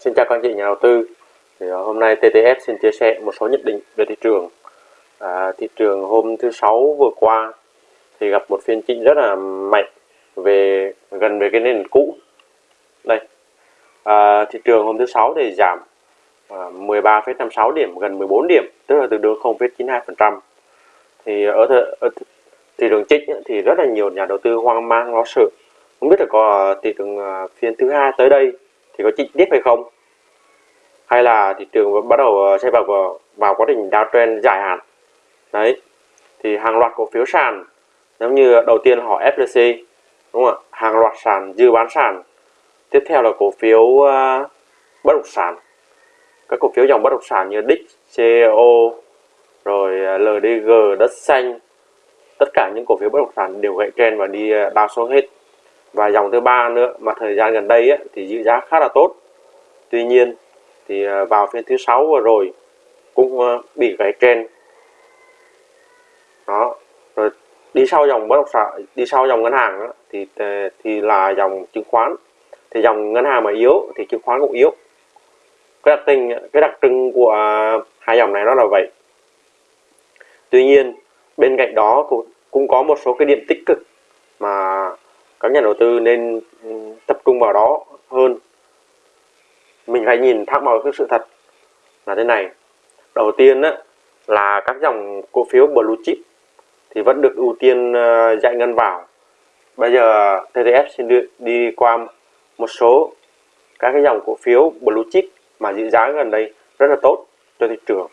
xin chào các anh chị nhà đầu tư. Thì à, hôm nay TTS xin chia sẻ một số nhận định về thị trường. À, thị trường hôm thứ sáu vừa qua thì gặp một phiên chỉnh rất là mạnh về gần về cái nền cũ. Đây. À, thị trường hôm thứ sáu thì giảm à, 13,56 điểm gần 14 điểm, tức là từ đường 0,92%. Thì ở, th ở thị trường chỉnh thì rất là nhiều nhà đầu tư hoang mang lo sợ. Không biết là có à, thị trường à, phiên thứ hai tới đây thì có chi tiếp hay không? Hay là thị trường bắt đầu ờ, sẽ vào ờ, vào quá trình downtrend dài hạn? Đấy thì hàng loạt cổ phiếu sàn giống như đầu tiên họ FLC đúng không ạ? Hàng loạt sàn dư bán sàn. Tiếp theo là cổ phiếu uh, bất động sản. Các cổ phiếu dòng bất động sản như DIC, CEO rồi LDG, đất xanh tất cả những cổ phiếu bất động sản đều gãy trend và đi đao xuống hết và dòng thứ ba nữa mà thời gian gần đây ấy, thì giữ giá khá là tốt. Tuy nhiên thì à, vào phiên thứ sáu vừa rồi cũng à, bị gãy trên. Đó rồi đi sau dòng bất động sản đi sau dòng ngân hàng đó, thì à, thì là dòng chứng khoán. Thì dòng ngân hàng mà yếu thì chứng khoán cũng yếu. Cái đặc tình cái đặc trưng của hai dòng này nó là vậy. Tuy nhiên bên cạnh đó cũng cũng có một số cái điểm tích cực mà các nhà đầu tư nên ừ, tập trung vào đó hơn. Mình phải nhìn thẳng vào cái sự thật là thế này. Đầu tiên á, là các dòng cổ phiếu blue chip thì vẫn được ưu tiên ờ, giải ngân vào. Bây giờ TTF xin đi, đi qua một số các cái dòng cổ phiếu blue chip mà giữ giá gần đây rất là tốt cho thị trường.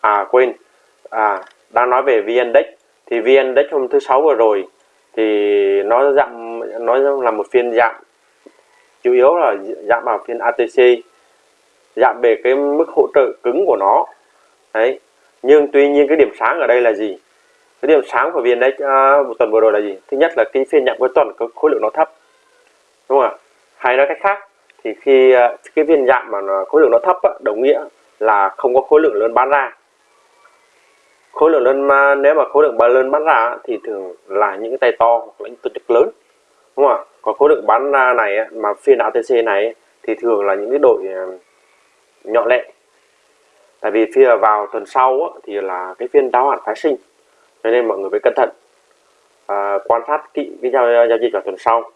À quên. À đang nói về VN-Index thì VN-Index hôm thứ sáu vừa rồi thì nó giảm nó là một phiên giảm. Chủ yếu là giảm vào phiên ATC giảm về cái mức hỗ trợ cứng của nó. Đấy. Nhưng tuy nhiên cái điểm sáng ở đây là gì? Cái điểm sáng của VN-Index uh, à, một tuần vừa rồi là gì? Thứ nhất là cái phiên giảm cuối tuần có khối lượng nó thấp. Đúng không ạ? Hay nói cách khác thì khi uh, cái phiên giảm mà khối lượng nó thấp á, đồng nghĩa là không có khối lượng lớn bán ra khối lượng lớn ma nếu mà khối lượng bán lớn bán ra thì thường là những cái tay to hoặc là những tổ chức lớn. Đúng không ạ? Còn khối lượng bán ra này mà phiên ATC này thì thường là những cái đội ờ, nhỏ lẻ. Tại vì phía vào tuần sau thì là cái phiên đáo hạn phái sinh. Cho nên mọi người phải cẩn thận à, quan sát kỹ cái giao, giao dịch vào tuần sau.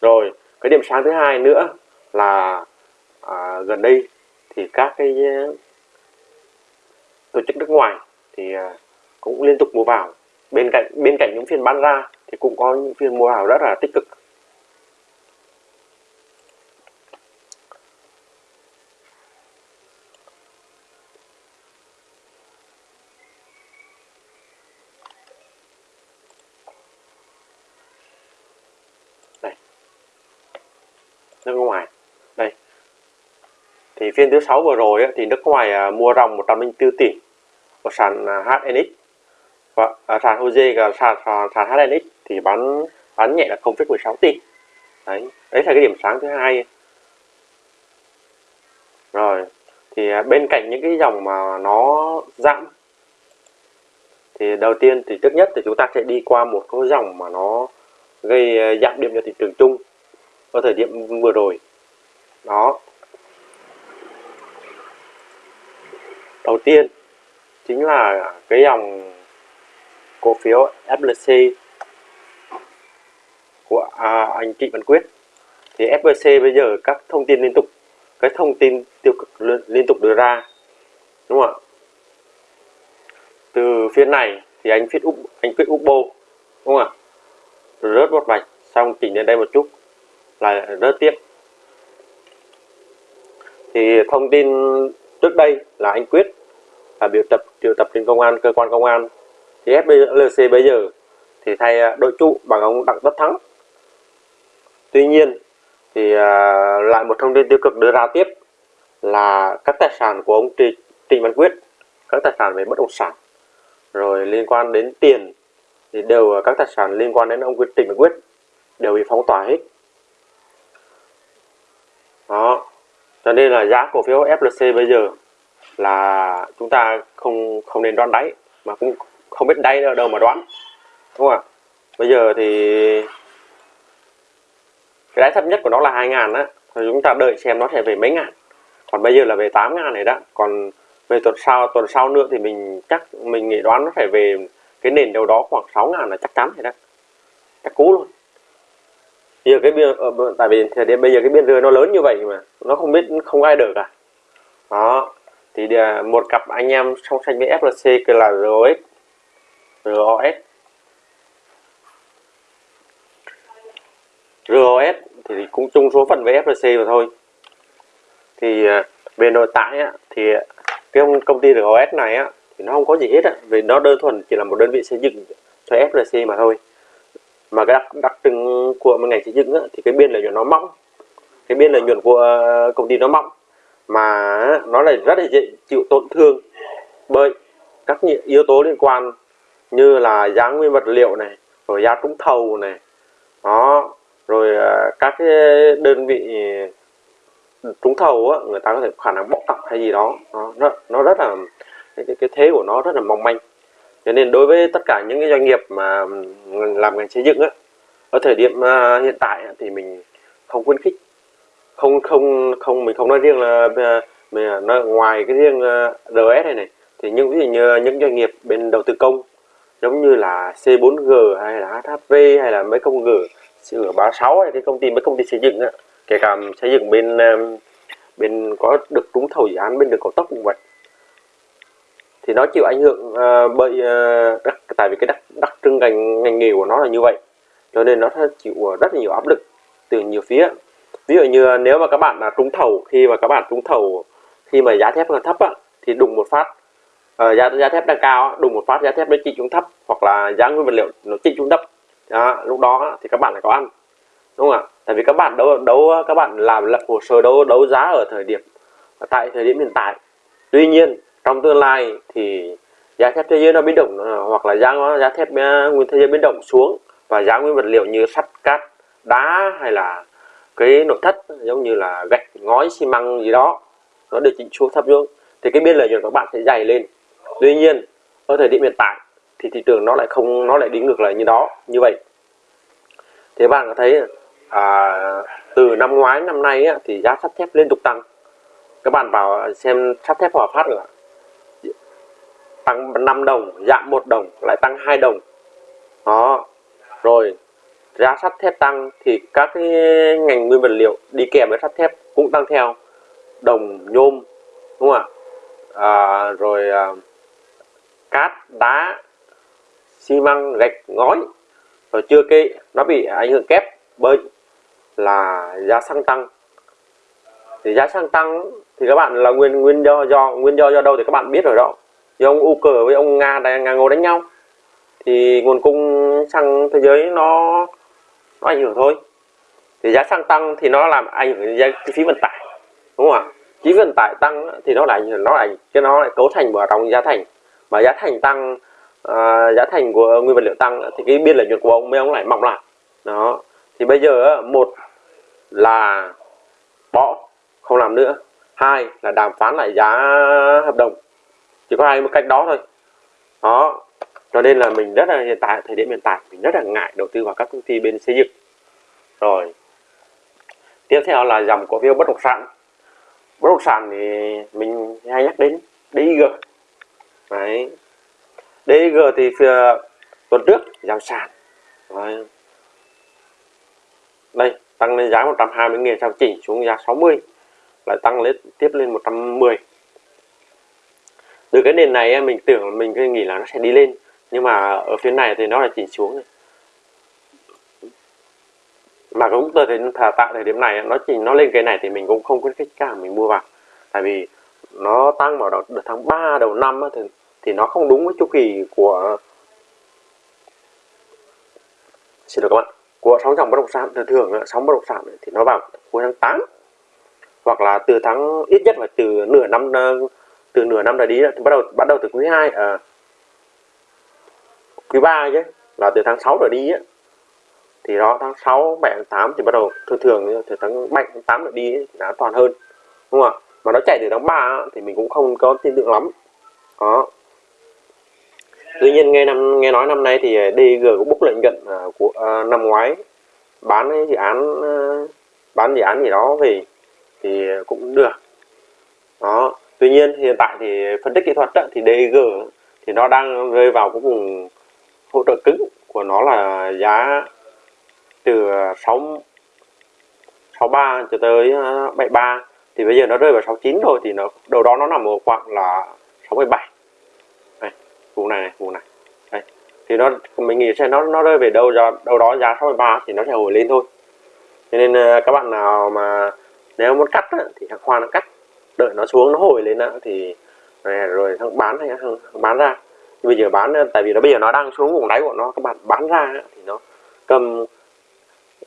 Rồi cái điểm sáng thứ hai nữa là à, gần đây thì các cái ờ, tổ chức nước ngoài thì à, cũng liên tục mua vào. Bên cạnh bên cạnh những phiên bán ra thì cũng có những phiên mua vào rất là tích cực. Đây. Nước ngoài. Đây. Thì phiên thứ sáu vừa rồi thì nước ngoài à, mua ròng 104 tỷ sàn à, HNX và à, sàn HOSE và sàn, sàn, sàn HNX thì bán bán nhẹ là 0,16 tỷ. Đấy đấy là cái điểm sáng thứ hai. Rồi thì à, bên cạnh những cái dòng mà nó giảm thì đầu tiên thì trước nhất thì chúng ta sẽ đi qua một cái dòng mà nó gây à, giảm điểm cho thị trường chung ở thời điểm vừa rồi. Đó. Đầu tiên chính là cái dòng cổ phiếu FLC của à, anh Trịnh Văn Quyết. Thì FLC bây giờ các thông tin liên tục cái thông tin tiêu cực liên tục đưa ra đúng không ạ? Từ phía này thì anh viết úp anh quyết úp bô đúng không ạ? Rớt một vạch xong chỉnh lên đây một chút là rớt tiếp. Thì thông tin trước đây là anh quyết và biểu tập triệu tập trên công an cơ quan công an. Thì FLC bây giờ thì thay à, đội trụ bằng ông Đặng Tất Thắng. Tuy nhiên thì à, lại một thông tin tiêu cực đưa ra tiếp là các tài sản của ông Trịnh, Trịnh Văn Quyết các tài sản về bất động sản rồi liên quan đến tiền thì đều các tài sản liên quan đến ông Quyết Trịnh Văn Quyết đều bị phóng tỏa hết. Đó. Cho nên là giá cổ phiếu FLC bây giờ là chúng ta không không nên đoán đáy, mà cũng không biết đáy ở đâu mà đoán, đúng không ạ? Bây giờ thì cái đáy thấp nhất của nó là 2 ngàn á, thì chúng ta đợi xem nó sẽ về mấy ngàn. Còn bây giờ là về 8 ngàn này đó, còn về tuần sau tuần sau nữa thì mình chắc mình nghĩ đoán nó phải về cái nền đâu đó khoảng 6 ngàn là chắc chắn rồi đó. Chắc cú luôn. Giờ cái biên tại vì thời điểm bây giờ cái biên ờ, rơi nó lớn như vậy mà, nó không biết, không ai được à đó thì à, một cặp anh em song sánh với FLC kia là ROS ROS ROS thì cũng chung số phận với FLC mà thôi. Thì à, về nội tại á, thì cái công ty ROS này á, thì nó không có gì hết á, vì nó đơn thuần chỉ là một đơn vị xây dựng cho FLC mà thôi. Mà cái đặc, đặc trưng của một ngành xây dựng á, thì cái biên lợi nhuận nó mỏng cái biên lợi nhuận của công ty nó mỏng mà nó lại rất là dễ chịu tổn thương bởi các yếu tố liên quan như là giá nguyên vật liệu này rồi giá trúng thầu này đó rồi ờ, các cái đơn vị trúng thầu á, người ta có thể khả năng bóc tặc hay gì đó nó nó, nó rất là cái, cái, thế của nó rất là mong manh. Cho nên đối với tất cả những cái doanh nghiệp mà làm ngành xây dựng á ở thời điểm ờ, hiện tại thì mình không khuyến khích không không không mình không nói riêng là à, mình à, nói ngoài cái riêng à, RS này này thì những ví dụ như những doanh nghiệp bên đầu tư công giống như là C4G hay là HHV hay là mấy công G sửa 36 hay cái công ty mấy công ty xây dựng á kể cả xây dựng bên bên có được trúng thầu dự án bên đường cao tốc cũng vậy thì nó chịu ảnh hưởng uh, bởi uh, đặc, tại vì cái đặc, đặc trưng ngành ngành nghề của nó là như vậy cho nên nó chịu rất là nhiều áp lực từ nhiều phía ví dụ như nếu mà các bạn là trúng thầu khi mà các bạn trúng thầu khi mà giá thép còn thấp á, thì đùng một phát uh, giá giá thép đang cao đùng một phát giá thép nó chỉ xuống thấp hoặc là giá nguyên vật liệu nó chỉ xuống thấp đó, lúc đó thì các bạn lại có ăn đúng không ạ? Tại vì các bạn đấu đấu các bạn làm lập hồ sơ đấu đấu giá ở thời điểm tại thời điểm hiện tại. Tuy nhiên trong tương lai thì giá thép thế giới nó biến động ờ, hoặc là giá giá thép ờ, nguyên thế giới biến động xuống và giá nguyên vật liệu như sắt cát đá hay là cái nội thất giống như là gạch ngói xi măng gì đó nó được chỉnh xuống thấp xuống thì cái biên lợi nhuận các bạn sẽ dày lên. Tuy nhiên ở thời điểm hiện tại thì thị trường nó lại không nó lại đi ngược lại như đó như vậy. Thế bạn có thấy à, từ năm ngoái năm nay á, thì giá sắt thép liên tục tăng. Các bạn vào xem sắt thép hòa phát nữa, tăng 5 đồng giảm một đồng lại tăng hai đồng. Đó rồi giá sắt thép tăng thì các cái ngành nguyên vật liệu đi kèm với sắt thép cũng tăng theo. Đồng nhôm đúng không ạ? À, rồi à, cát đá xi măng gạch ngói. Rồi chưa kể nó bị ảnh hưởng kép bởi là giá xăng tăng. Thì giá xăng tăng thì các bạn là nguyên nguyên do do nguyên do do đâu thì các bạn biết rồi đó. Do ông cờ với ông Nga đang nga ngồi đánh nhau. Thì nguồn cung xăng thế giới nó nó ảnh hưởng thôi. Thì giá xăng tăng thì nó làm ảnh hưởng đến chi phí vận tải đúng không ạ? Chi phí vận tải tăng thì nó lại nó lại cái nó lại cấu thành vào trong giá thành. Mà giá thành tăng uh, giá thành của nguyên vật liệu tăng thì cái biên lợi nhuận của ông mấy ông lại mỏng lại. Đó. Thì bây giờ một là bỏ không làm nữa. Hai là đàm phán lại giá hợp đồng. Chỉ có hai một cách đó thôi. Đó cho nên là mình rất là hiện tại, thời điểm hiện tại mình rất là ngại đầu tư vào các công ty bên xây dựng. Rồi, tiếp theo là dòng cổ phiếu bất động sản. Bất động sản thì mình hay nhắc đến DIG đấy. DIG thì ờ, tuần trước giảm sàn. Đấy. đây, tăng lên giá 120 nghìn sau chỉnh xuống giá 60 lại tăng lên, tiếp lên 110 từ cái nền này mình tưởng mình nghĩ là nó sẽ đi lên nhưng mà ở phía này thì nó là chỉnh xuống này. mà cũng thì thà tại thời điểm này nó chỉnh nó lên cái này thì mình cũng không khuyến khích cả mình mua vào tại vì nó tăng vào đầu, tháng 3 đầu năm thì, thì nó không đúng với chu kỳ của xin lỗi các bạn của sóng dòng bất động sản thường thường sóng bất động sản thì nó vào cuối tháng 8 hoặc là từ tháng ít nhất là từ nửa năm ờ, từ nửa năm trở đi thì bắt đầu bắt đầu từ quý 2 à, ờ, quý 3 chứ là từ tháng 6 trở đi ấy, thì đó tháng 6 7 tháng 8 thì bắt đầu thường thường từ tháng 7 tháng 8 trở đi ấy, thì an toàn hơn đúng không ạ? Mà nó chạy từ tháng 3 thì mình cũng không có tin tưởng lắm. Đó. Tuy nhiên nghe năm nghe nói năm nay thì à, DG cũng bốc lệnh nhuận uh, của uh, năm ngoái bán dự án ờ, bán dự án gì đó về thì cũng được. Đó. Tuy nhiên hiện tại thì phân tích kỹ thuật đó, thì DG thì nó đang rơi vào cái vùng hỗ trợ cứng của nó là giá từ 6 63 cho tới ờ, 73 thì bây giờ nó rơi vào 69 rồi thì nó đầu đó nó nằm ở khoảng là 67 này, vùng này này vùng này. Đây thì nó mình nghĩ sẽ nó nó rơi về đâu ra đâu đó giá 63 thì nó sẽ hồi lên thôi. Cho nên ờ, các bạn nào mà nếu muốn cắt á, thì hàng khoan nó cắt đợi nó xuống nó hồi lên á, thì rồi, rồi thằng bán hay thằng bán ra bây giờ bán tại vì nó bây giờ nó đang xuống vùng đáy của nó các bạn bán ra thì nó cầm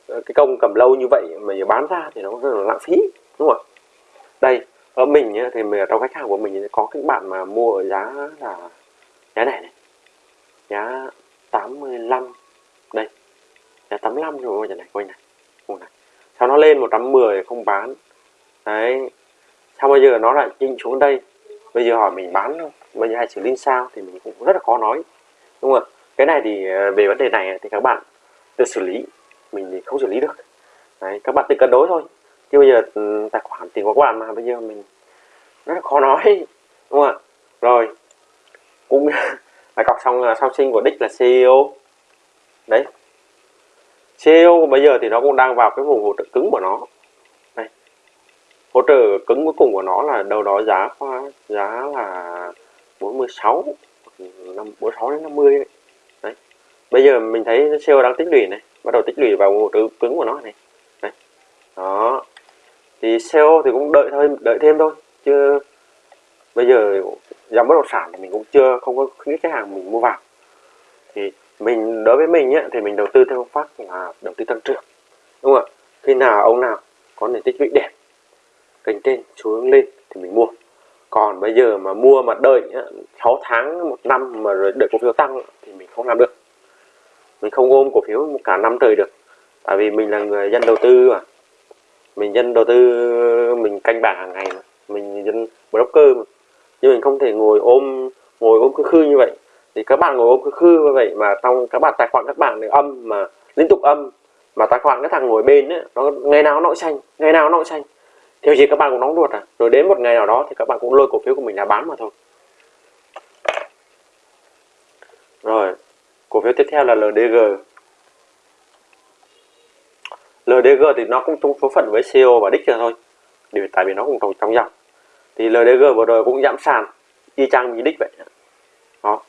cái công cầm lâu như vậy mà giờ bán ra thì nó rất là lãng phí đúng không ạ? Đây ở mình thì mình, trong khách hàng của mình có các bạn mà mua ở giá là giá này này giá 85 đây giá 85 rồi này quay này vùng này. Sau nó lên 110 không bán? Đấy sau bây giờ nó lại chinh xuống đây? Bây giờ hỏi mình bán không? Bây giờ hay xử lý sao thì mình cũng rất là khó nói. Đúng không ạ? Cái này thì ờ, về vấn đề này thì các bạn tự xử lý, mình thì không xử lý được. Đấy, các bạn tự cân đối thôi. Chứ bây giờ ừ, tài khoản tiền của các bạn mà, bây giờ mình rất là khó nói. Đúng không ạ? Rồi, cũng là cọc xong ờ, sau sinh của đích là CEO đấy. CEO bây giờ thì nó cũng đang vào cái vùng hỗ trợ cứng của nó hỗ trợ cứng cuối cùng của nó là đâu đó giá khoa giá là 46 năm 46 đến 50 đấy. đấy. Bây giờ mình thấy sale đang tích lũy này bắt đầu tích lũy vào hỗ trợ cứng của nó này. Đấy. đó. Thì sale thì cũng đợi thôi đợi thêm thôi chứ bây giờ dòng bất động sản thì mình cũng chưa không có khuyến khách hàng mình mua vào. Thì mình đối với mình ấy, thì mình đầu tư theo phương pháp là đầu tư tăng trưởng đúng không ạ? Khi nào ông nào có nền tích lũy đẹp kênh trên xuống lên thì mình mua. Còn bây giờ mà mua mà đợi 6 tháng một năm mà rồi đợi cổ phiếu tăng thì mình không làm được. Mình không ôm cổ phiếu cả năm trời được. Tại vì mình là người dân đầu tư mà. Mình dân đầu tư mình canh bảng hàng ngày mà. Mình dân broker mà. Nhưng mình không thể ngồi ôm ngồi ôm cứ khư như vậy. Thì các bạn ngồi ôm cứ khư như vậy mà trong các bạn tài khoản các bạn thì âm mà liên tục âm mà tài khoản cái thằng ngồi bên ấy, nó ngày nào nó xanh ngày nào nó xanh theo gì các bạn cũng nóng ruột à? Rồi đến một ngày nào đó thì các bạn cũng lôi cổ phiếu của mình là bán mà thôi. Rồi cổ phiếu tiếp theo là LDG LDG thì nó cũng chung số phận với CO và đích thôi vì tại vì nó cũng trong trong dòng. Thì LDG vừa rồi cũng giảm sàn y chang như đích vậy. Đó.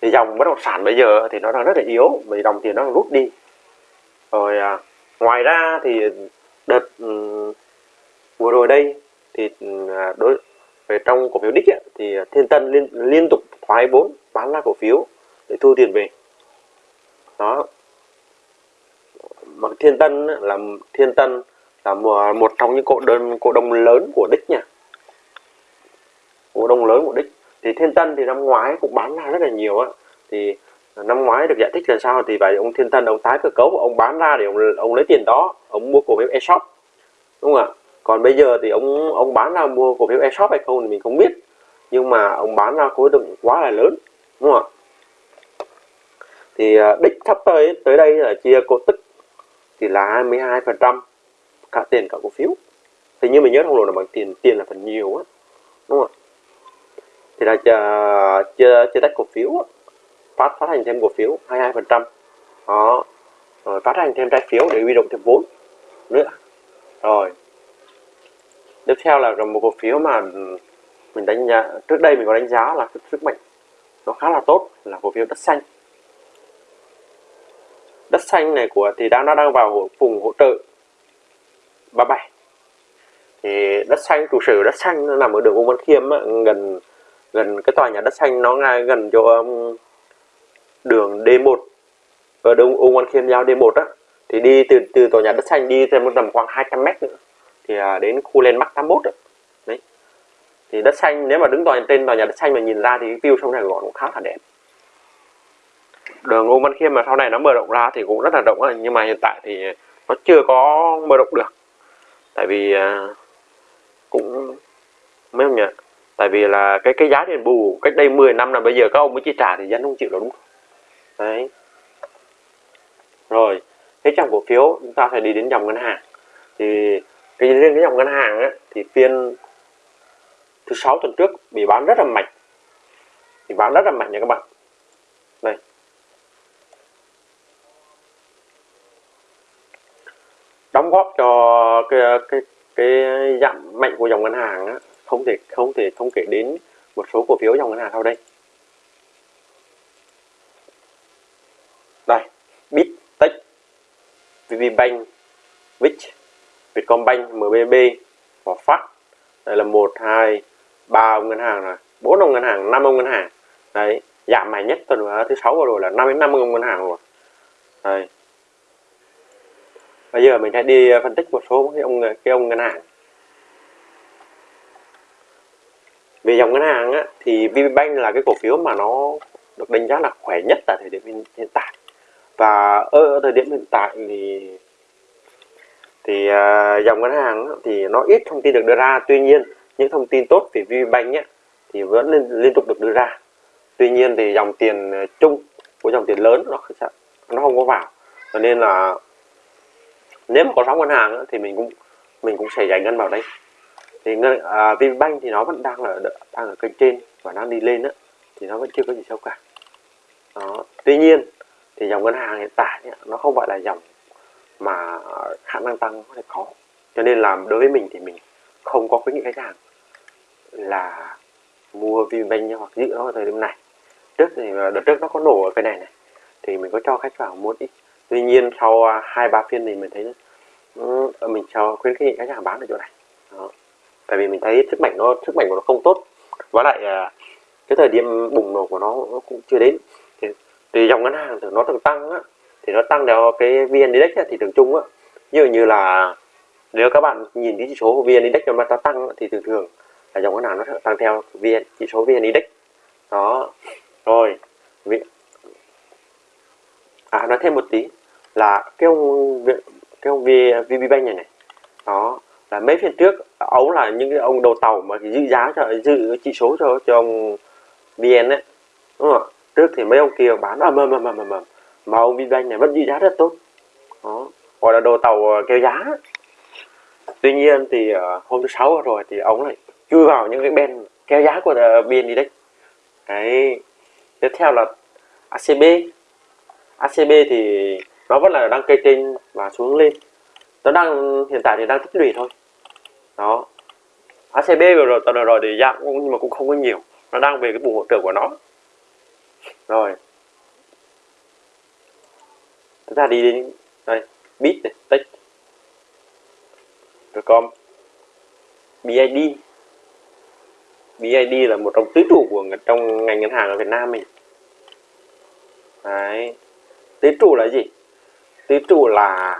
Thì dòng bất động sản bây giờ thì nó đang rất là yếu vì dòng tiền nó rút đi. Rồi à, ngoài ra thì đợt vừa rồi đây thì à, đối về trong cổ phiếu đích ấy, thì thiên tân liên liên tục thoái vốn bán ra cổ phiếu để thu tiền về. Đó. Mà thiên tân là thiên tân là một trong những cổ đơn cổ đông lớn của đích nha. Cổ đông lớn của đích. Thì thiên tân thì năm ngoái cũng bán ra rất là nhiều á. Thì năm ngoái được giải thích là sao? Thì vậy ông thiên tân ông tái cơ cấu ông bán ra để ông ông lấy tiền đó ông mua cổ phiếu e-shop đúng không ạ? Còn bây giờ thì ông ông bán ra mua cổ phiếu e-shop hay không thì mình không biết. Nhưng mà ông bán ra khối lượng quá là lớn đúng không ạ? Thì à, đích sắp tới tới đây là chia cổ tức thì là 22 phần trăm cả tiền cả cổ phiếu. Thì như mình nhớ không lộn là bằng tiền tiền là phần nhiều á đúng không ạ? Thì là chia chia, chia tách cổ phiếu phát phát hành thêm cổ phiếu 22 phần trăm. Đó rồi phát hành thêm trái phiếu để huy động thêm vốn nữa. Rồi tiếp theo là một cổ phiếu mà mình đánh giá trước đây mình có đánh giá là sức mạnh nó khá là tốt là cổ phiếu đất xanh. Đất xanh này của thì đang nó đang vào vùng hỗ trợ 37 thì đất xanh trụ sở đất xanh nó nằm ở đường Ung Văn Khiêm á, gần gần cái tòa nhà đất xanh nó ngay gần chỗ um, đường D1 ở đường Ung Văn Khiêm giao D1 á. Thì đi từ từ tòa nhà đất xanh đi thêm một tầm khoảng 200 mét nữa thì à, đến khu lên Bắc 81 rồi. Đấy. Thì đất xanh nếu mà đứng tòa trên tòa nhà đất xanh mà nhìn ra thì cái view sông Sài Gòn cũng khá là đẹp. Đường Ung Văn Khiêm mà sau này nó mở rộng ra thì cũng rất là rộng rồi nhưng mà hiện tại thì nó chưa có mở rộng được. Tại vì à, cũng mấy ông nhỉ? Tại vì là cái cái giá đền bù cách đây 10 năm là bây giờ các ông mới chi trả thì dân không chịu đâu đúng không? Đấy. Rồi hết trong cổ phiếu chúng ta phải đi đến dòng ngân hàng. Thì cái riêng cái dòng ngân hàng á, thì phiên thứ sáu tuần trước bị bán rất là mạnh. Thì bán rất là mạnh nha các bạn. Đây. Đóng góp cho cái cái cái giảm mạnh của dòng ngân hàng á, không thể không thể không kể đến một số cổ phiếu dòng ngân hàng sau đây. Đây bit tech vpbank vich vietcombank mbb và phát. Đây là một hai ba ông ngân hàng rồi. Bốn ông ngân hàng năm ông ngân hàng. Đấy dạ giảm mạnh nhất tuần thứ sáu vừa rồi là năm đến năm ông ngân hàng rồi đây. Bây giờ mình sẽ đi ờ, phân tích một số cái ông cái ông ngân hàng. Về dòng ngân hàng á, thì VPBank là cái cổ phiếu mà nó được đánh giá là khỏe nhất tại thời điểm hiện tại. Và ở thời điểm hiện tại thì thì uh, dòng ngân hàng thì nó ít thông tin được đưa ra. Tuy nhiên những thông tin tốt về VBank ấy, thì vẫn liên, liên tục được đưa ra. Tuy nhiên thì dòng tiền à, chung của dòng tiền lớn nó nó không có vào. Cho nên là nếu mà có sóng ngân hàng thì mình cũng mình cũng sẽ giải ngân vào đây. Thì ngân à, VPBank thì nó vẫn đang ở đang ở kênh trên và đang đi lên đó, thì nó vẫn chưa có gì xấu cả. Đó. tuy nhiên thì dòng ngân hàng hiện tại nó không gọi là dòng mà khả năng tăng có thể có. Cho nên là đối với mình thì mình không có khuyến nghị khách hàng là mua Vinbank hoặc giữ nó ở thời điểm này. Trước thì ờ, đợt trước nó có nổ ở cái này này thì mình có cho khách vào mua ít. Tuy nhiên sau à, hai ba phiên thì mình thấy ừ, mình cho khuyến khích khách hàng bán ở chỗ này. Đó. tại vì mình thấy sức mạnh nó sức mạnh của nó không tốt. Và lại à, cái thời điểm bùng nổ của nó, nó cũng chưa đến. Thì, thì dòng ngân hàng thì nó thường tăng á, thì nó tăng theo cái vn index thì thường chung á. Như như là nếu các bạn nhìn cái chỉ số của vn index mà nó tăng thì thường thường là dòng cái nào nó tăng theo vn, chỉ số vn index. Đó. Rồi à nói thêm một tí là cái ông cái ông VPBank này này. Đó, là mấy phiên trước ấu là những cái ông đầu tàu mà giữ giá cho, giữ chỉ số cho cho ông VN đấy đúng không trước thì mấy ông kia bán à, ầm ầm ầm ầm ầm mà ông Vinbank này vẫn giữ giá rất tốt. Đó. Gọi là đồ tàu ờ, kéo giá. Tuy nhiên thì ờ, hôm thứ sáu rồi thì ông lại chui vào những cái bên kéo giá của ờ, biên VN Index đấy. Tiếp theo là ACB ACB thì nó vẫn là đang cây trên và xuống lên. Nó đang, hiện tại thì đang tích lũy thôi. Đó. ACB vừa rồi, tuần rồi thì giảm nhưng mà cũng không có nhiều. Nó đang về cái bù hỗ trợ của nó. Rồi chúng ta đi đến đây bit này tech com BID BID là một trong tứ trụ của trong ngành ngân hàng ở Việt Nam mình đấy. Tứ trụ là gì? Tứ trụ là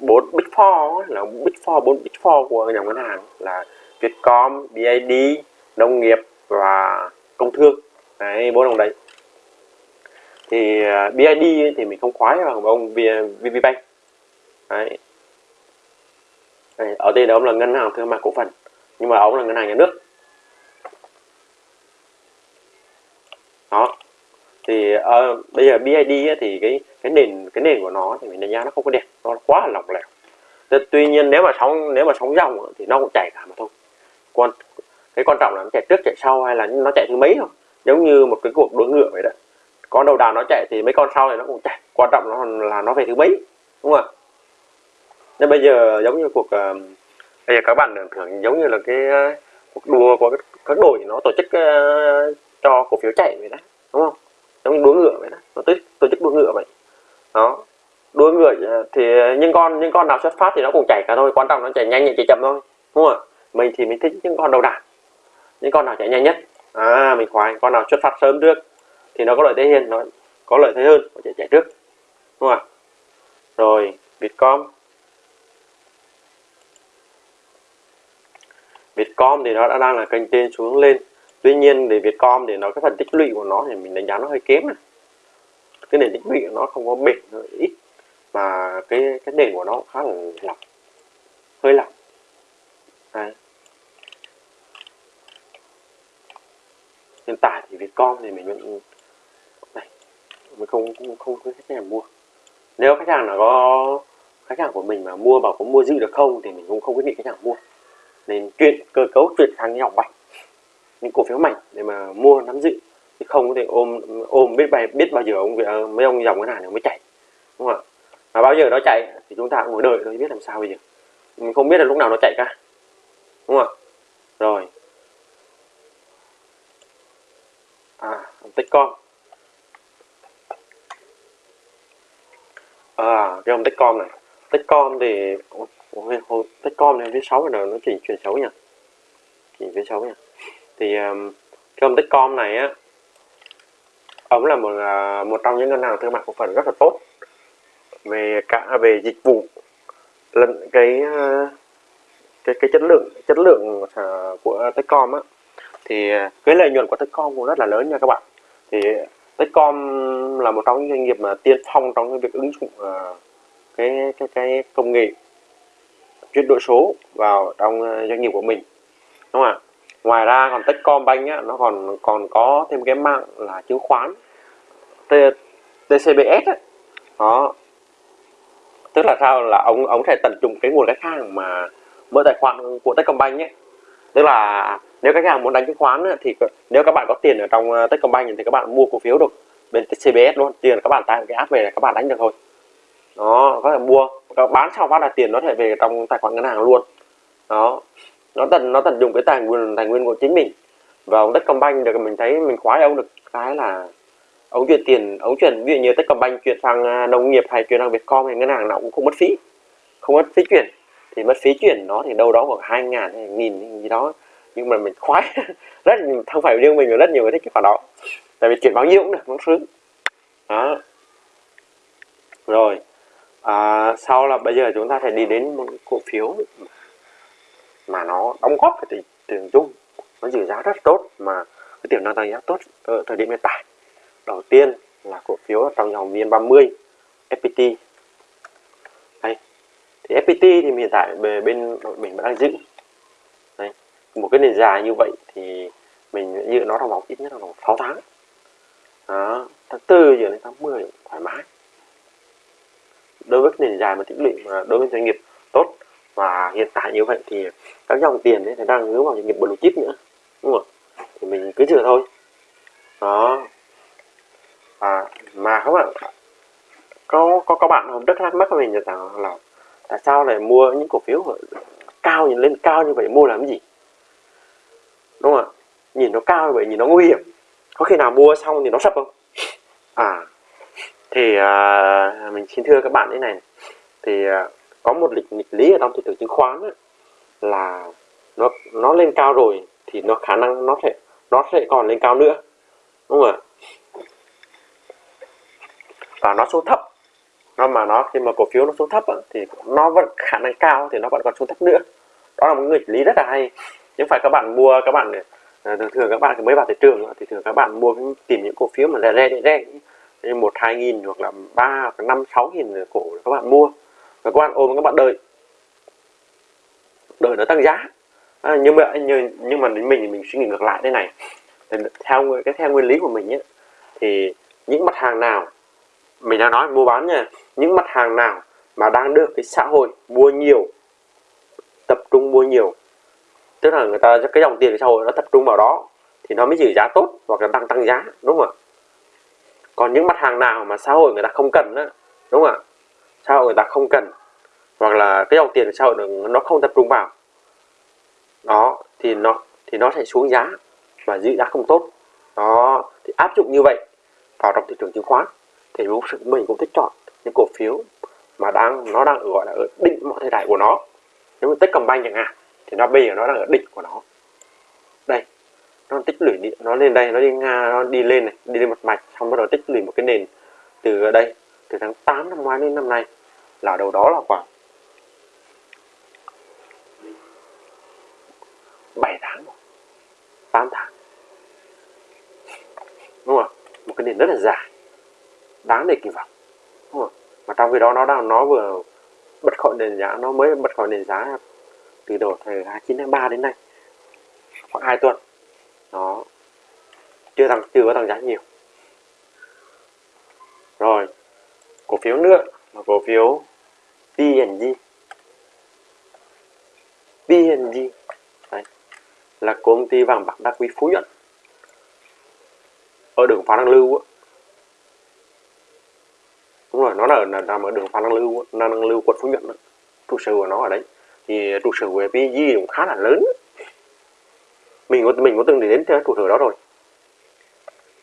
bốn big four là big four bốn big four của nhà ngân hàng là Vietcom, BID, nông nghiệp và công thương. Đấy bốn đồng đấy thì à, BID thì mình không khoái bằng ông VPBank đấy. Ở đây đó ông là ngân hàng thương mại cổ phần nhưng mà ông là ngân hàng nhà nước. Đó. Thì uh, bây giờ BID ấy, thì cái cái nền cái nền của nó thì mình đánh giá nó không có đẹp nó quá là lỏng lẻo. Tuy nhiên nếu mà sóng nếu mà sóng dòng thì nó cũng chảy cả mà thôi. Còn cái quan trọng là nó chạy trước chạy sau hay là nó chạy thứ mấy không, giống như một cái cuộc đua ngựa vậy đó con đầu đàn nó chạy thì mấy con sau này nó cũng chạy. Quan trọng nó là nó về thứ mấy đúng không ạ? Nên bây giờ giống như cuộc uh, bây giờ các bạn tưởng thưởng giống như là cái uh, cuộc đua của các đội nó tổ chức uh, cho cổ phiếu chạy vậy đó đúng không? Giống đua ngựa vậy đó nó tổ, tổ chức đua ngựa vậy. Đó đua ngựa thì những con những con nào xuất phát thì nó cũng chạy cả thôi quan trọng nó chạy nhanh chạy chậm thôi đúng không ạ? Mình thì mình thích những con đầu đàn những con nào chạy nhanh nhất. À mình khoái con nào xuất phát sớm trước thì nó có lợi thế hơn nó có lợi thế hơn, có chạy chạy trước, đúng không ạ? Rồi Vietcom Vietcom thì nó đã đang là kênh trên xuống lên. Tuy nhiên để Vietcom thì nó cái phần tích lũy của nó thì mình đánh giá nó hơi kém này cái nền tích lũy của nó không có bền, nó ít, mà cái cái nền của nó khá là lỏng, hơi lỏng. Đấy. hiện tại thì Vietcom thì mình vẫn mình không không không có khách hàng mua. Nếu khách hàng là có khách hàng của mình mà mua bảo có mua giữ được không thì mình cũng không quyết định khách hàng mua. Nên chuyện, cơ cấu chuyển sang nhỏ bạch, những cổ phiếu mạnh để mà mua, nắm giữ. Chứ không có thể ôm ôm biết bài, biết bao giờ ông à, mấy ông dòng cái này nó mới chạy, đúng không ạ? Và bao giờ nó chạy thì chúng ta cũng ngồi đợi thôi, biết làm sao bây giờ. Mình không biết là lúc nào nó chạy cả, đúng không ạ? Rồi. À tích con à cái ông Techcom này. Techcom con thì tích con này phía sáu rồi nó chỉ chuyển xấu nhỉ? Chỉ phía xấu nhỉ? Thì um, cái ông Techcom này á ông là một à, một trong những ngân hàng thương mại cổ phần rất là tốt. Về cả à, về dịch vụ lần cái à, cái cái chất lượng chất lượng của Techcom á. Thì cái lợi nhuận của Techcom cũng rất là lớn nha các bạn. Thì Techcom là một trong những doanh nghiệp mà tiên phong trong cái việc ứng dụng uh, cái cái cái công nghệ chuyển đổi số vào trong ờ, doanh nghiệp của mình. Đúng không ạ? Ngoài ra còn Techcombank á, nó còn còn có thêm cái mạng là chứng khoán t TCBS á. đó. Tức là sao? Là ông ông sẽ tận dụng cái nguồn khách hàng mà mở tài khoản của Techcombank nhé. Tức là nếu khách hàng muốn đánh chứng khoán á, thì nếu các bạn có tiền ở trong ờ, Techcombank thì các bạn mua cổ phiếu được bên tcbs luôn. Tiền các bạn tải cái app về là các bạn đánh được thôi đó, có thể mua. Các bán xong phát là tiền nó thể về trong tài khoản ngân hàng luôn. Đó. Nó tận nó tận dụng cái tài nguyên tài nguyên của chính mình. Và ông Techcombank được, mình thấy mình khoái, ông được cái là ông chuyển tiền, ông chuyển, ví dụ như Techcombank chuyển sang à, nông nghiệp hay chuyển sang Vietcom hay ngân hàng nào cũng không mất phí. Không mất phí chuyển. Thì mất phí chuyển nó thì đâu đó khoảng hai ngàn hay nghìn gì đó. Nhưng mà mình khoái. Rất không phải riêng mình mà rất nhiều người thích cái khoản đó. Tại vì chuyển bao nhiêu cũng được, nó sướng. Đó. Rồi à, sau là bây giờ chúng ta phải đi đến một cổ phiếu mà nó đóng góp cái thị trường chung. Nó giữ giá rất tốt mà cái tiềm năng tăng giá tốt ở thời điểm hiện tại. Đầu tiên là cổ phiếu trong dòng VN30 FPT đây thì FPT thì hiện tại về bên mình vẫn đang giữ. Đây một cái nền dài như vậy thì mình giữ nó trong vòng ít nhất là vòng 6 tháng. Đó, tháng 4 giờ đến tháng 10 thoải mái đối với nền dài mà tích lũy mà đối với doanh nghiệp tốt và hiện tại như vậy thì các dòng tiền ấy thì đang hướng vào doanh nghiệp blue chip nữa. Đúng không thì mình cứ chờ thôi. Đó. À, mà các bạn có có các bạn hôm đất thắc mắc mình rằng là tại sao lại mua những cổ phiếu cao nhìn lên cao như vậy mua làm gì? Đúng không ạ? Nhìn nó cao như vậy nhìn nó nguy hiểm. Có khi nào mua xong thì nó sập không? À thì uh, mình xin thưa các bạn thế này thì uh, có một lịch nghịch lý ở trong thị trường chứng khoán ấy, là nó nó lên cao rồi thì nó khả năng nó sẽ nó sẽ còn lên cao nữa đúng không ạ? Và nó xuống thấp. Nó mà nó khi mà cổ phiếu nó xuống thấp á, thì nó vẫn khả năng cao thì nó vẫn còn xuống thấp nữa. Đó là một nghịch lý rất là hay. Nhưng phải các bạn mua các bạn để thường thường các bạn mới vào thị trường thì thường các bạn mua tìm những cổ phiếu mà rẻ rẻ rẻ như một hai nghìn hoặc là ba năm sáu nghìn cổ các bạn mua. Và các bạn ôm các bạn đợi. Đợi nó tăng giá. À, nhưng mà nhưng, nhưng mà đến mình thì mình suy nghĩ ngược lại thế này. Thì theo cái theo nguyên lý của mình ấy, thì những mặt hàng nào mình đang nói mua bán nha những mặt hàng nào mà đang được cái xã hội mua nhiều tập trung mua nhiều tức là người ta cái dòng tiền xã hội nó tập trung vào đó thì nó mới giữ giá tốt hoặc là tăng tăng giá đúng không ạ? Còn những mặt hàng nào mà xã hội người ta không cần đó, đúng không ạ? Xã hội người ta không cần. Hoặc là cái dòng tiền xã hội nó không tập trung vào. Đó thì nó thì nó sẽ xuống giá và giữ giá không tốt. Đó thì áp dụng như vậy vào trong thị trường chứng khoán thì mình cũng thích chọn những cổ phiếu mà đang nó đang gọi là ở đỉnh mọi thời đại của nó. Nếu mà Techcombank chẳng hạn thì nó bây giờ nó đang ở đỉnh của nó nó tích lũy nó lên đây, nó đi nga, nó đi lên này, đi lên một mạch, xong bắt đầu tích lũy một cái nền từ đây, từ tháng 8 năm ngoái đến năm nay, là đầu đó là khoảng 7 tháng 8 tháng. Đúng không một cái nền rất là dài, đáng để kỳ vọng, đúng không mà trong khi đó nó đang, nó vừa bật khỏi nền giá, nó mới bật khỏi nền giá từ đầu thời 29 tháng 3 đến nay, khoảng 2 tuần nó chưa tăng chưa có tăng giá nhiều. Rồi cổ phiếu nữa là cổ phiếu PNG PNG Đấy. là công ty vàng bạc đá quý Phú Nhuận. Ở đường Phan Đăng Lưu á. Đúng rồi nó là, nằm ở đường Phan Đăng Lưu Phan Đăng Lưu quận Phú Nhuận đó. trụ sở của nó ở đấy. Thì trụ sở của PNG cũng khá là lớn mình có mình có từng đến trụ thử đó rồi.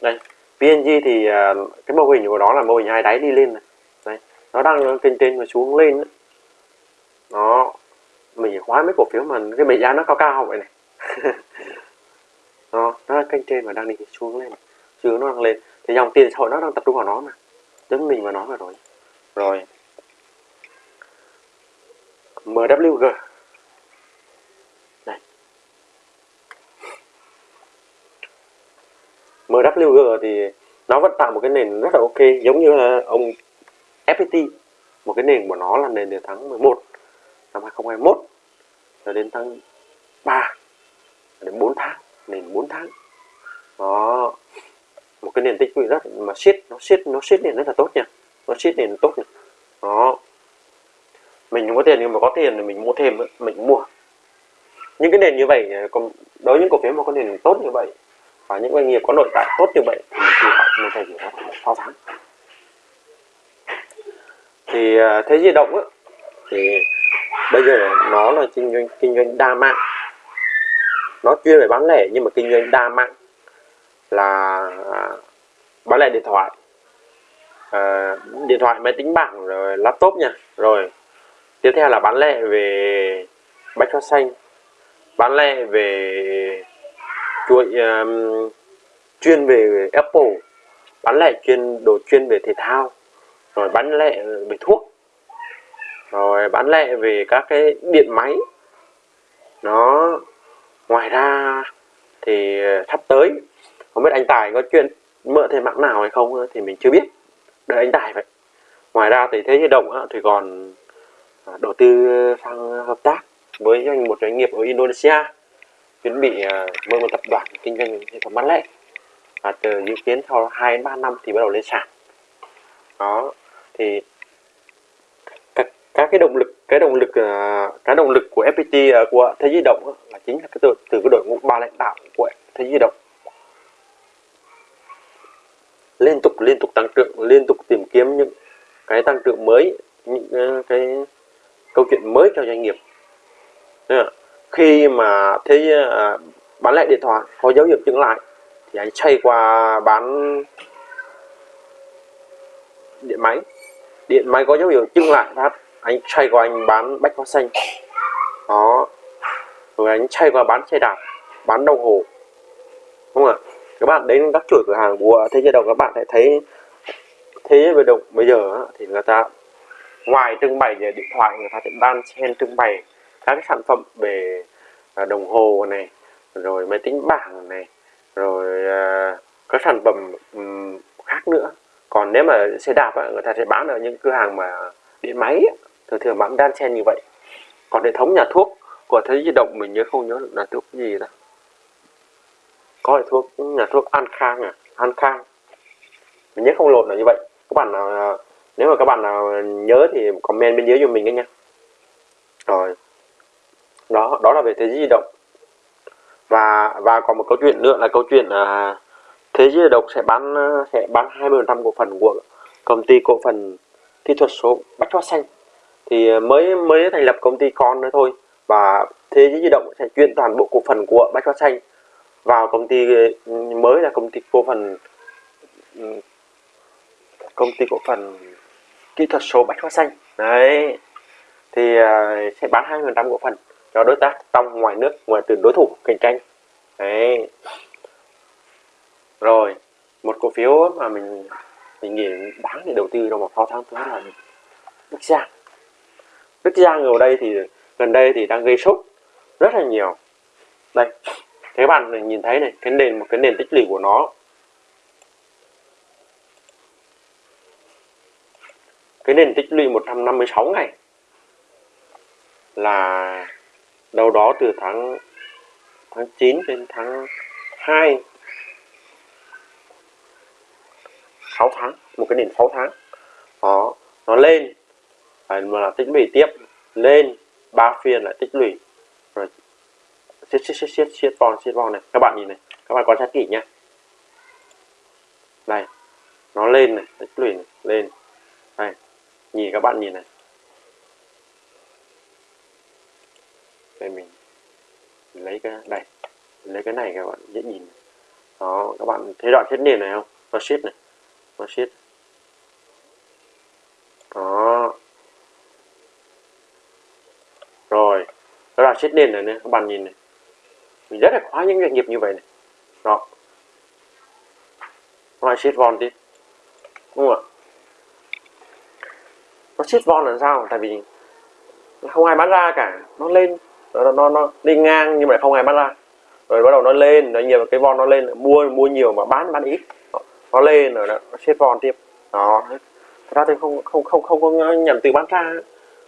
Đây PNG thì à, cái mô hình của nó là mô hình hai đáy đi lên này. Đây, nó đang kênh trên và xuống lên nó, mình khóa mấy cổ phiếu mà cái mệnh giá nó cao cao vậy này. Đó, nó đang kênh trên và đang đi xuống lên. Chứ nó đang lên. Thì dòng tiền xã hội nó đang tập trung vào nó mà. Giống mình và nó vừa rồi. Rồi. MWG MWG thì nó vẫn tạo một cái nền rất là ok, giống như là ông FPT một cái nền của nó là nền từ tháng 11 năm 2021 cho đến tháng 3 đến 4 tháng, nền 4 tháng. Đó, một cái nền tích lũy rất mà siết, nó siết nó siết nền rất là tốt nha. Nó siết nền tốt nha. Đó. Mình không có tiền, nhưng mà có tiền thì mình mua thêm, mình mua. Những cái nền như vậy, còn đối với những cổ phiếu mà có nền tốt như vậy và những doanh nghiệp có nội tại tốt như vậy thì mình kỳ vọng mình phải hiểu có 6 tháng. Thì à, thế di động á, thì bây giờ nó là kinh doanh kinh doanh đa mạng. Nó chuyên về bán lẻ nhưng mà kinh doanh đa mạng là à, bán lẻ điện thoại. À, điện thoại máy tính bảng rồi laptop nha. Rồi tiếp theo là bán lẻ về bách hóa xanh bán lẻ về chuỗi um, chuyên về Apple bán lẻ chuyên đồ chuyên về thể thao rồi bán lẻ về thuốc rồi bán lẻ về các cái điện máy. Nó ngoài ra thì ờ, sắp tới không biết anh Tài có chuyện mượn thêm mạng nào hay không thì mình chưa biết. Đợi anh Tài vậy. Ngoài ra thì thế giới động thì còn à, đầu tư sang hợp tác với một doanh nghiệp ở Indonesia chuẩn bị à, mở một tập đoàn kinh doanh hệ thống bán lẻ. Và từ dự kiến sau 2 đến 3 năm thì bắt đầu lên sàn. Đó thì các, các cái động lực cái động lực à, cái động lực của FPT à, của thế Giới động là chính là cái từ, từ cái đội ngũ ba lãnh đạo của thế Giới động. Liên tục liên tục tăng trưởng liên tục tìm kiếm những cái tăng trưởng mới những cái câu chuyện mới cho doanh nghiệp khi mà thấy à, bán lại điện thoại, có dấu hiệu chứng lại, thì anh chạy qua bán điện máy. Điện máy có dấu hiệu chứng lại phát, anh chạy qua anh bán bách hóa xanh. Đó. Rồi anh chạy qua bán xe đạp, bán đồng hồ. Đúng không ạ? Các bạn đến các chuỗi cửa hàng của thế giới đầu, các bạn sẽ thấy thế giới động. Bây giờ thì người ta ngoài trưng bày về điện thoại, người ta sẽ đan xen trưng bày các cái sản phẩm về à, đồng hồ này, rồi máy tính bảng này, rồi à, các sản phẩm khác nữa. Còn nếu mà xe đạp người ta sẽ bán ở những cửa hàng mà điện máy thường thường bán đan xen như vậy. Còn hệ thống nhà thuốc của thế di động mình nhớ không nhớ là thuốc gì đó. Có loại thuốc, nhà thuốc An Khang à An Khang mình nhớ không lộn là như vậy. Các bạn nào à, nếu mà các bạn nào nhớ thì comment bên dưới cho mình nha. Rồi đó đó là về thế giới di động. Và và còn một câu chuyện nữa là câu chuyện à, thế giới di động sẽ bán à, sẽ bán 20 trăm cổ phần của công ty cổ phần kỹ thuật số Bách Hóa Xanh. Thì à, mới mới thành lập công ty con nữa thôi và thế giới di động sẽ chuyển toàn bộ cổ phần của Bách Hóa Xanh vào công ty à, mới là công ty cổ phần ừ, công ty cổ phần kỹ thuật số bách hóa xanh. Đấy thì sẽ bán 20% cổ phần cho đối tác trong ngoài nước, ngoài từ đối thủ cạnh tranh. Đấy. Rồi, một cổ phiếu mà mình mình nghĩ đáng để đầu tư trong một kho tháng thứ là Đức Giang. Đức Giang ở đây thì, gần đây thì đang gây sốt rất là nhiều. Đây, các bạn nhìn thấy này, cái nền, một cái nền tích lũy của nó. Cái nền tích lũy 156 ngày là đâu đó từ tháng tháng 9 đến tháng 2 6 tháng một cái nền 6 tháng. Đó nó lên. Phải mà là tích lũy tiếp. Lên ba phiên lại tích lũy. Rồi siết siết siết siết siết vòn siết vòn này. Các bạn nhìn này các bạn quan sát kỹ nhé đây nó lên này tích lũy này, lên. Đây nhìn các bạn nhìn này. Đây mình lấy cái đây lấy cái này các bạn dễ nhìn. Đó các bạn thấy đoạn thiết nền này không? Nó siết này nó siết đó. Rồi cái là siết nền này, nè các bạn nhìn này. Mình rất là khoái những doanh nghiệp như vậy này. Đó. Nó lại von đi đúng không ạ? Nó siết von là sao? Tại vì không ai bán ra cả nó lên nó nó nó đi ngang nhưng mà không ai bán ra rồi bắt đầu nó lên nó nhiều cái von nó lên mua mua nhiều mà bán bán ít. Nó lên rồi nó, xếp von tiếp. Đó. Thật ra thì không không không không có nhận từ bán ra.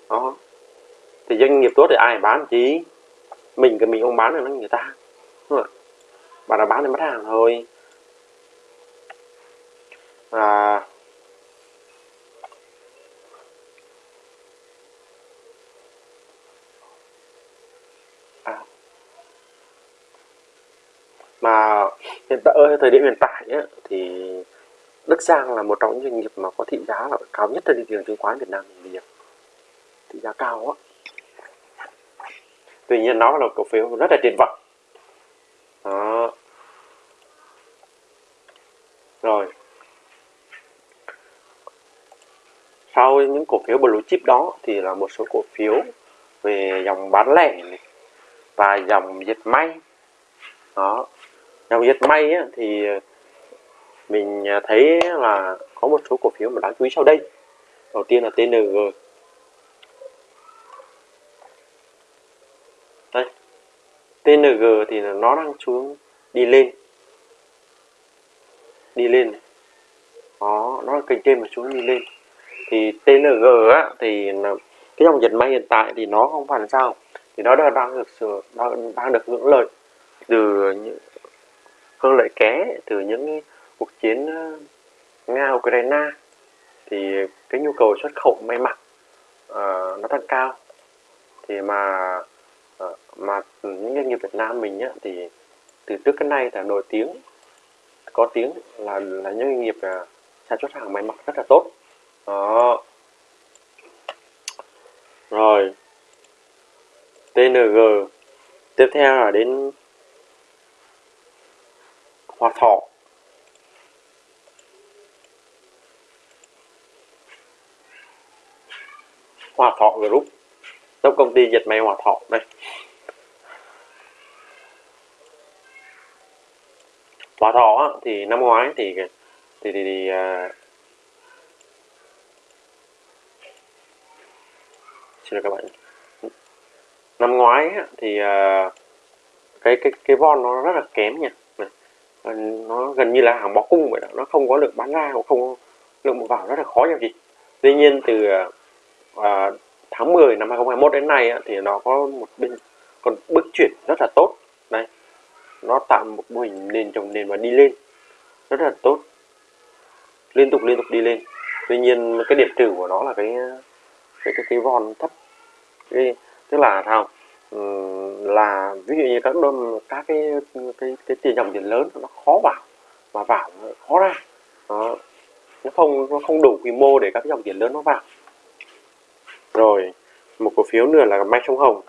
Đó. Thì doanh nghiệp tốt thì ai bán chứ mình cái mình không bán thì nó người ta. Đúng không? là bán thì mất hàng thôi. À, mà hiện tại ở thời điểm hiện tại ấy, thì Đức Giang là một trong những doanh nghiệp mà có thị giá là cao nhất trên thị trường chứng khoán Việt Nam bây giờ thị giá cao á. Tuy nhiên nó là cổ phiếu rất là tiền vọng đó. Rồi. Sau những cổ phiếu blue chip đó thì là một số cổ phiếu về dòng bán lẻ này, và dòng dệt may. Đó dòng dịch may á, thì mình à, thấy là có một số cổ phiếu mà đáng chú ý sau đây. Đầu tiên là TNG đây. TNG thì nó đang xuống đi lên. Đi lên đó nó là kênh trên mà xuống đi lên. Thì TNG á thì cái dòng dịch may hiện tại thì nó không phải là sao. Thì nó đang được sửa, đang, đang được hưởng lợi từ những hơn lợi ké từ những cuộc chiến ờ, nga ukraine thì cái nhu cầu xuất khẩu may mặc uh, nó tăng cao. Thì mà uh, mà những doanh nghiệp Việt Nam mình á, thì từ trước cái nay là nổi tiếng có tiếng là là những doanh nghiệp uh, sản xuất hàng may mặc rất là tốt. Đó. Rồi. TNG tiếp theo là đến Hòa Thọ. Hòa Thọ Group tổng công ty dệt may Hòa Thọ đây. Hòa Thọ thì năm ngoái thì thì thì, thì, thì uh, xin lỗi các bạn. Năm ngoái thì uh, cái cái cái von nó rất là kém nha nó gần như là hàng bó cung vậy đó. Nó không có lượng bán ra cũng không lượng mua vào rất là khó giao dịch tuy nhiên từ à, tháng 10 năm 2021 đến nay thì nó có một bên còn bước chuyển rất là tốt. Đây nó tạo một mô hình nền trồng nền và đi lên. Rất là tốt. Liên tục liên tục đi lên. Tuy nhiên cái điểm trừ của nó là cái cái cái, cái von thấp. Cái, tức là sao? Ờ, là ví dụ như các đơn, các cái cái cái tiền dòng tiền lớn nó khó vào, mà vào khó ra. Đó. nó không nó không đủ quy mô để các dòng tiền lớn nó vào. Rồi, một cổ phiếu nữa là mai sông hồng.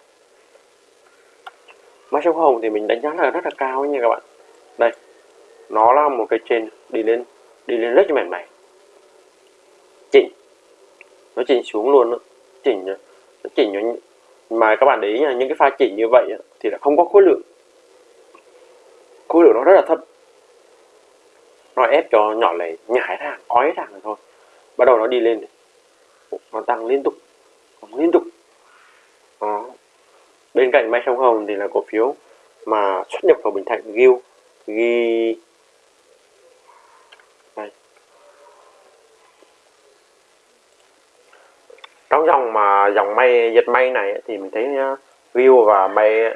Mai sông hồng thì mình đánh giá là rất là cao nha các bạn. Đây, nó là một cái trên đi lên đi lên rất là mềm chỉnh. Nó chỉnh xuống luôn đó. chỉnh, nó chỉnh nó mà các bạn để ý nha, những cái pha chỉ như vậy thì là không có khối lượng. Khối lượng nó rất là thấp. Nó ép cho nhỏ lẻ nhảy ra, ói ra thôi. Bắt đầu nó đi lên nó tăng liên tục. Liên tục. Đó. bên cạnh mai sông hồng thì là cổ phiếu mà xuất nhập khẩu bình thạnh, ghiêu, ghi dòng mà dòng may dệt may này thì mình thấy view và may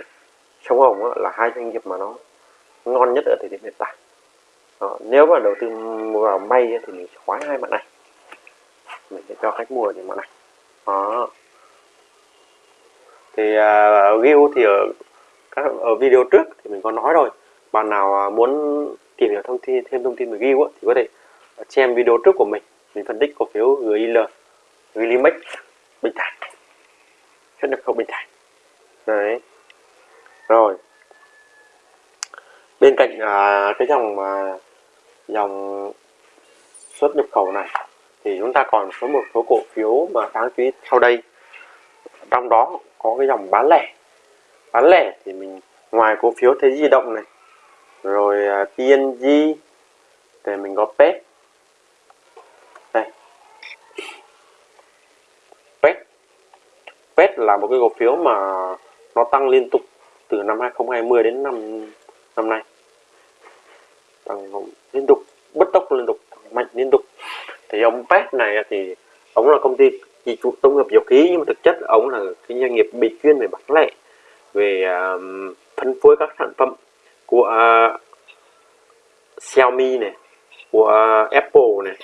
sông hồng là hai doanh nghiệp mà nó ngon nhất ở thời điểm hiện tại. Đó, nếu mà đầu tư vào may thì mình sẽ khoái hai mặt này. Mình sẽ cho khách mua những mặt này. Đó. Thì à, uh, view thì ở các ở video trước thì mình có nói rồi. Bạn nào à, muốn tìm hiểu thông tin thêm thông tin về view thì có thể xem video trước của mình. Mình phân tích cổ phiếu GIL Gilimex Bình thản. Xuất nhập khẩu Bình thản. Đấy. Rồi. Bên cạnh à, cái dòng mà dòng xuất nhập khẩu này thì chúng ta còn có một số cổ phiếu mà đáng chú ý sau đây. Trong đó có cái dòng bán lẻ. Bán lẻ thì mình ngoài cổ phiếu thế di động này rồi à, PNG thì mình có PET đây PET là một cái cổ phiếu mà nó tăng liên tục từ năm 2020 đến năm năm nay. Tăng liên tục bất tốc liên tục mạnh liên tục. Thì ông PET này thì ông là công ty chỉ chủ tổng hợp dầu khí nhưng mà thực chất ông là cái doanh nghiệp bị chuyên về bán lẻ về uh, phân phối các sản phẩm của uh, Xiaomi này của uh, Apple này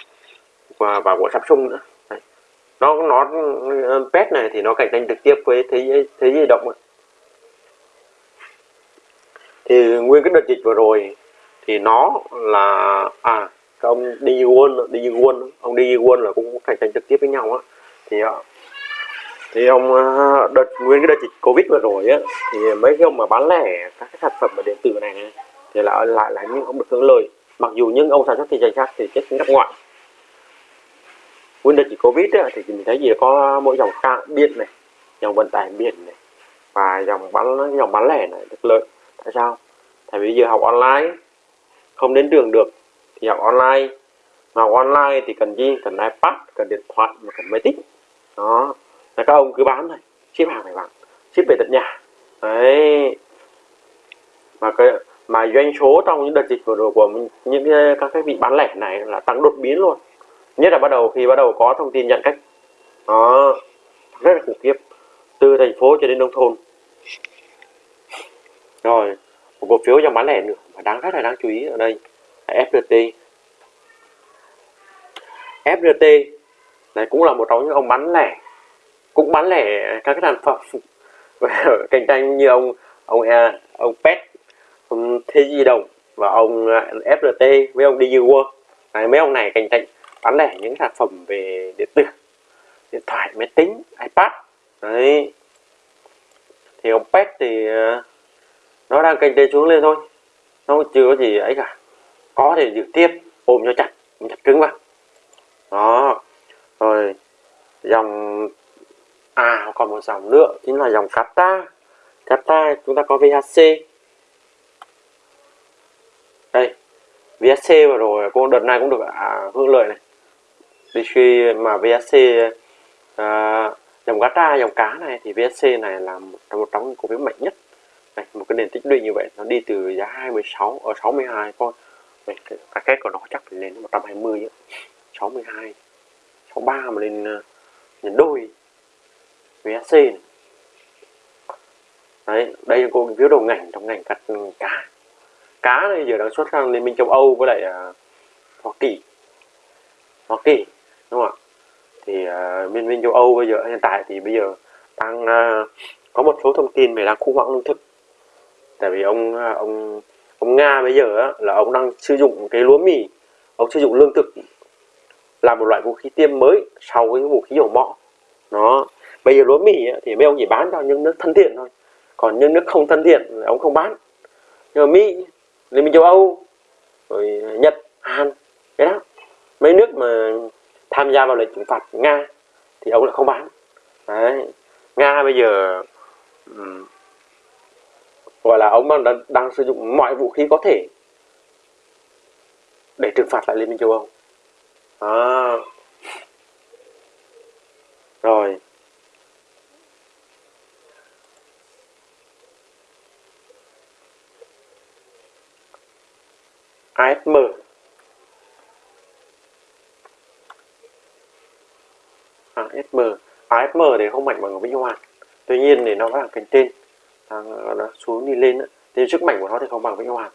và và của Samsung nữa nó nó ờ, pet này thì nó cạnh tranh trực tiếp với thế giới thế giới động thì nguyên cái đợt dịch vừa rồi thì nó là à cái ông đi Won đi Won ông đi Won là cũng cạnh tranh trực tiếp với nhau á. Thì à, thì ông à, đợt nguyên cái đợt dịch covid vừa rồi á thì mấy cái ông mà bán lẻ các cái sản phẩm ở điện tử này, thì lại lại là những ông được hưởng lợi. Mặc dù những ông sản xuất kinh doanh khác thì chết ngắt ngoại. Windows chỉ dịch covid ấy, thì mình thấy gì có mỗi dòng cạn biển này dòng vận tải biển này và dòng bán dòng bán lẻ này được lợi. Tại sao? Tại vì giờ học online không đến trường được thì học online. Mà học online thì cần gì? Cần ipad cần điện thoại và cần máy tính. Đó. Là các ông cứ bán thôi ship hàng này bạn ship về tận nhà. Đấy. Mà cái mà doanh số trong những đợt dịch vừa rồi của những các cái vị bán lẻ này là tăng đột biến luôn nhất là bắt đầu khi bắt đầu có thông tin nhận cách. Đó rất là khủng khiếp. Từ thành phố cho đến nông thôn. Rồi một cổ phiếu trong bán lẻ nữa mà đáng rất là đáng chú ý ở đây là FPT FPT này cũng là một trong những ông bán lẻ cũng bán lẻ các cái sản phẩm cạnh tranh như ông ông à, ông Pet ông Thế Di Động và ông à, FRT với ông DG World mấy ông này cạnh tranh bán lẻ những sản phẩm về điện tử điện thoại máy tính iPad. Đấy. Thì ông Pet thì ờ, nó đang cạnh tranh xuống lên thôi. Nó chưa có gì ấy cả. Có thể giữ tiếp ôm cho chặt ôm chặt cứng vào. Đó. Rồi dòng à còn một dòng nữa chính là dòng kata kata chúng ta có VHC đây VHC vừa rồi cô đợt này cũng được à, hưởng lợi này đi khi mà VSC à, dòng tra dòng cá này thì VSC này là một trong một trong những cổ phiếu mạnh nhất. Này, một cái nền tích lũy như vậy nó đi từ giá 26 ở 62 con này, cái, cái kết của nó chắc phải lên 120 nữa 62 63 mà lên ờ, uh, nhân đôi VSC này. Đấy, đây là cô phiếu đầu ngành trong ngành cắt ừ, cá. Cá này giờ đang xuất sang liên minh châu Âu với lại uh, Hoa Kỳ. Hoa Kỳ đúng không ạ? Thì à, uh, liên minh châu Âu bây giờ hiện tại thì bây giờ đang uh, có một số thông tin về đang khủng hoảng lương thực. Tại vì ông à, ông ông Nga bây giờ á, là ông đang sử dụng cái lúa mì ông sử dụng lương thực là một loại vũ khí tiêm mới sau cái vũ khí dầu mỏ. Nó bây giờ lúa mì ấy, thì mấy ông chỉ bán cho những nước thân thiện thôi. Còn những nước không thân thiện ông không bán. Nhưng mà mỹ liên minh châu âu rồi nhật hàn cái đó. Mấy nước mà tham gia vào lệnh trừng phạt nga thì ông lại không bán. Đấy. Nga bây giờ um, gọi là ông đang, đang sử dụng mọi vũ khí có thể để trừng phạt lại liên minh châu âu. À. rồi. ASM ASM ASM à, thì không mạnh bằng Vĩnh Hoàn tuy nhiên thì nó là cánh trên đang à, nó xuống đi lên thì sức mạnh của nó thì không bằng Vĩnh Hoàn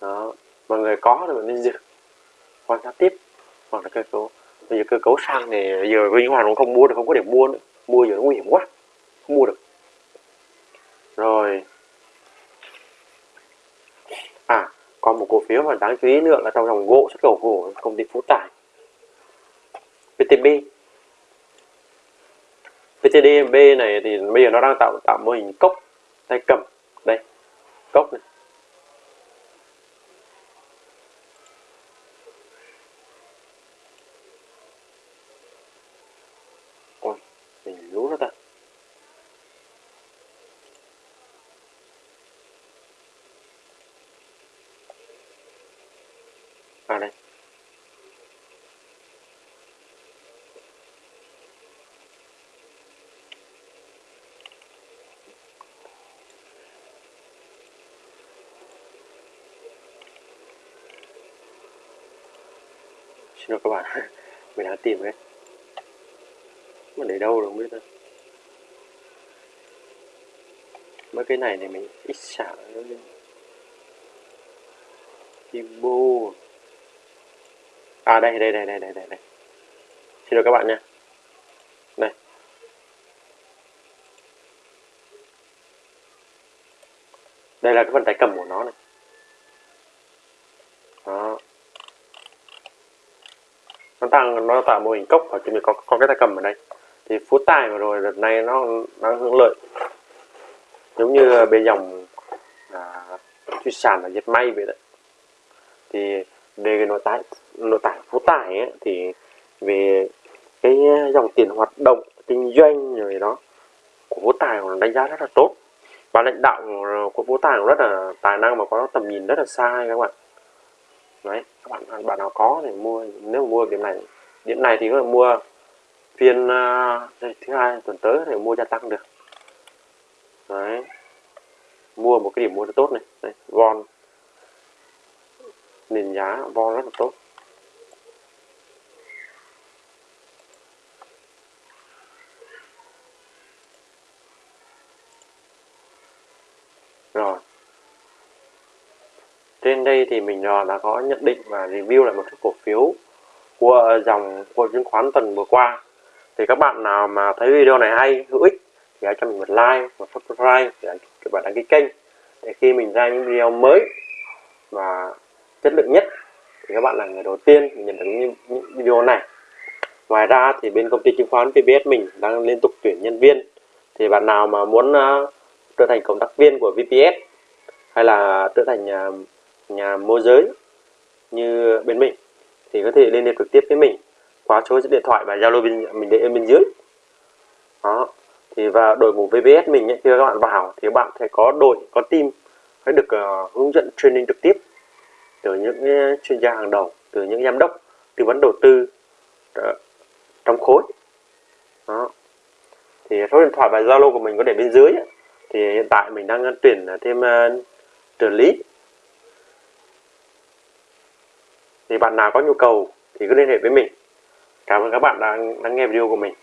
đó. Mọi người có thì mình nên giữ. Quan sát tiếp. Hoặc là cơ cấu. Bây giờ cơ cấu sang thì giờ Vinh Hoàn cũng không mua được, không có điểm mua nữa. Mua giờ nó nguy hiểm quá. Không mua được. Rồi. À còn một cổ phiếu mà đáng chú ý nữa là trong dòng gỗ xuất khẩu gỗ công ty Phú Tài. VTB VTDB này thì bây giờ nó đang tạo tạo mô hình cốc tay cầm. Đây, cốc này ôi mình lú nó ta à đây xin các bạn. Mình đang tìm đấy. Mà để đâu rồi không biết đâu mấy cái này thì mình ít xả nữa Ibo à đây đây đây đây đây đây. Đây xin lỗi các bạn nha đây. Đây là cái phần tay cầm của nó này đó nó tăng nó tạo mô hình cốc và chúng mình có có cái tay cầm ở đây. Thì phú tài vừa rồi đợt này nó nó hướng lợi. Giống như bên dòng à, thủy sản và dệt may vậy đấy. Thì về cái nội tại nội tại phú tài ấy, thì về cái dòng tiền hoạt động kinh doanh rồi đó của phú tài còn đánh giá rất là tốt. Và lãnh đạo của phú tài cũng rất là tài năng mà có tầm nhìn rất là xa các bạn đấy các bạn bạn nào có thì mua nếu mà mua điểm này điểm này thì có thể mua phiên à, đây, thứ hai tuần tới thì mua gia tăng được. Đấy mua một cái điểm mua rất tốt này. Đấy, von. Nền giá von rất là tốt rồi trên đây thì mình à, đã có nhận định và review lại một chút cổ phiếu của dòng của chứng khoán tuần vừa qua. Thì các bạn nào mà thấy video này hay hữu ích thì hãy cho mình một like một subscribe để các bạn đăng ký kênh. Để khi mình ra những video mới và chất lượng nhất thì các bạn là người đầu tiên nhận được những, những video này. Ngoài ra thì bên công ty chứng khoán VPS mình đang liên tục tuyển nhân viên. Thì bạn nào mà muốn uh, trở thành cộng tác viên của VPS hay là trở thành uh, nhà môi giới như bên mình thì có thể liên hệ trực tiếp với mình qua số điện thoại và zalo bên mình để ở bên dưới đó thì và đội ngũ VPS mình ấy, khi các bạn vào thì các bạn sẽ có đội có team phải được uh, hướng dẫn training trực tiếp từ những chuyên gia hàng đầu từ những giám đốc tư vấn đầu tư uh, trong khối đó thì số điện thoại và zalo của mình có để bên dưới ấy. thì hiện tại mình đang tuyển thêm ờ, uh, trợ lý thì bạn nào có nhu cầu thì cứ liên hệ với mình. Cảm ơn các bạn đã, lắng nghe video của mình.